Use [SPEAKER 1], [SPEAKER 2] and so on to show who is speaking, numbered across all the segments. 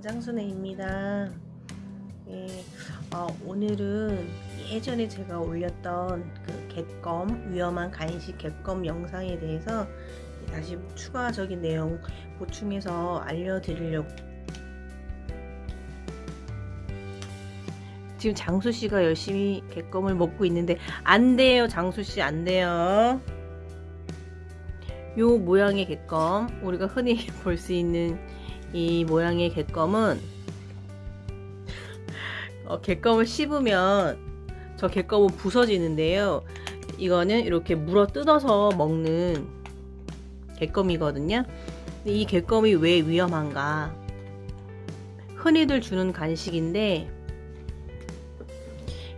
[SPEAKER 1] 장순애입니다. 예, 어, 오늘은 예전에 제가 올렸던 그 객검 위험한 간식 객검 영상에 대해서 다시 추가적인 내용 보충해서 알려드리려고 지금 장수 씨가 열심히 객검을 먹고 있는데 안 돼요 장수 씨 안 돼요. 요 모양의 객검 우리가 흔히 볼 수 있는 이 모양의 객검은 어, 객검을 씹으면 저 객검은 부서지는데요. 이거는 이렇게 물어 뜯어서 먹는 객검이거든요. 이 객검이 왜 위험한가? 흔히들 주는 간식인데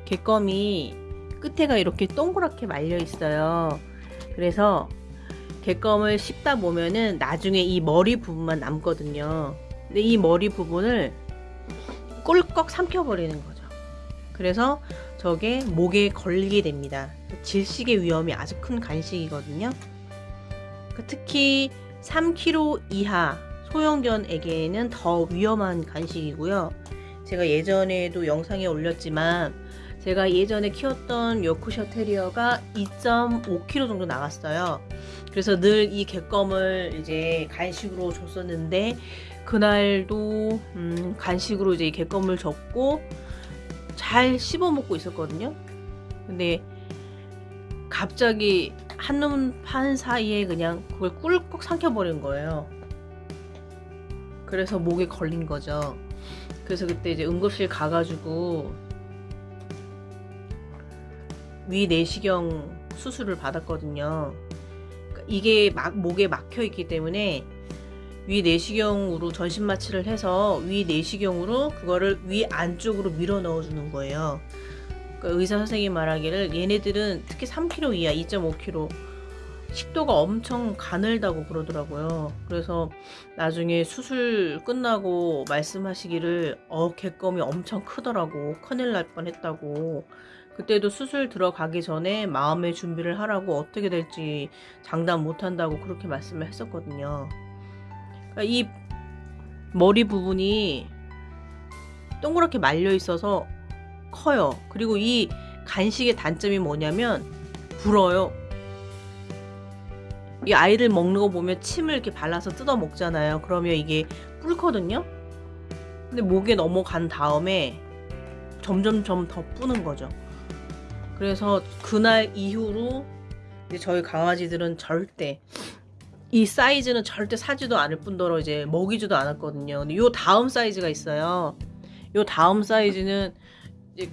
[SPEAKER 1] 객검이 끝에가 이렇게 동그랗게 말려 있어요. 그래서 객검을 씹다 보면은 나중에 이 머리 부분만 남거든요. 근데 이 머리 부분을 꿀꺽 삼켜버리는 거죠. 그래서 저게 목에 걸리게 됩니다. 질식의 위험이 아주 큰 간식이거든요. 그러니까 특히 3kg 이하 소형견에게는 더 위험한 간식이고요. 제가 예전에도 영상에 올렸지만 제가 예전에 키웠던 요크셔 테리어가 2.5kg 정도 나갔어요. 그래서 늘이 객검을 이제 간식으로 줬었는데 그날도 음, 간식으로 이제 객검을 줬고 잘 씹어 먹고 있었거든요. 근데 갑자기 한눈 판 사이에 그냥 그걸 꿀꺽 삼켜버린 거예요. 그래서 목에 걸린 거죠. 그래서 그때 이제 응급실 가가지고 위 내시경 수술을 받았거든요. 이게 막 목에 막혀 있기 때문에 위 내시경으로 전신 마취를 해서 위 내시경으로 그거를 위 안쪽으로 밀어 넣어 주는 거예요. 그러니까 의사 선생님 말하기를 얘네들은 특히 3kg 이하 2.5kg 식도가 엄청 가늘다고 그러더라고요. 그래서 나중에 수술 끝나고 말씀하시기를 어 객검이 엄청 크더라고 큰일 날 뻔했다고 그때도 수술 들어가기 전에 마음의 준비를 하라고 어떻게 될지 장담 못한다고 그렇게 말씀을 했었거든요. 그러니까 이 머리 부분이 동그랗게 말려 있어서 커요. 그리고 이 간식의 단점이 뭐냐면 불어요. 이 아이들 먹는 거 보면 침을 이렇게 발라서 뜯어 먹잖아요. 그러면 이게 뿔거든요. 근데 목에 넘어간 다음에 점점점 더 뿌는 거죠. 그래서 그날 이후로 저희 강아지들은 절대 이 사이즈는 절대 사지도 않을 뿐더러 이제 먹이지도 않았거든요. 근데 요 다음 사이즈가 있어요. 요 다음 사이즈는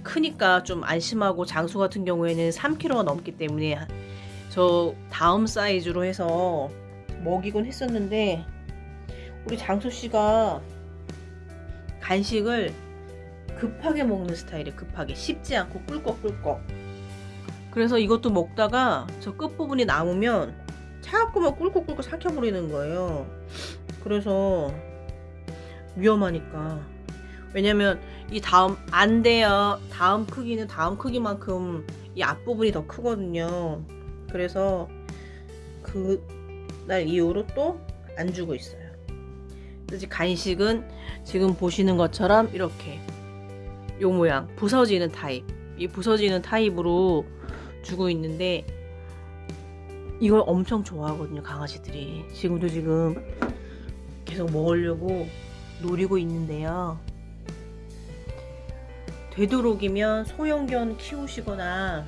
[SPEAKER 1] 크니까 좀 안심하고 장수 같은 경우에는 3kg가 넘기 때문에 저 다음 사이즈로 해서 먹이곤 했었는데 우리 장수 씨가 간식을 급하게 먹는 스타일이에요. 급하게 씹지 않고 꿀꺽꿀꺽. 그래서 이것도 먹다가 저 끝부분이 남으면 자꾸만 꿀꺽꿀꺽 삼켜버리는 거예요. 그래서 위험하니까. 왜냐면 이 다음 안 돼요. 다음 크기는 다음 크기만큼 이 앞부분이 더 크거든요. 그래서 그 날 이후로 또 안 주고 있어요. 그래서 간식은 지금 보시는 것처럼 이렇게 요 모양 부서지는 타입. 이 부서지는 타입으로 주고 있는데 이걸 엄청 좋아하거든요 강아지들이. 지금도 지금 계속 먹으려고 노리고 있는데요. 되도록이면 소형견 키우시거나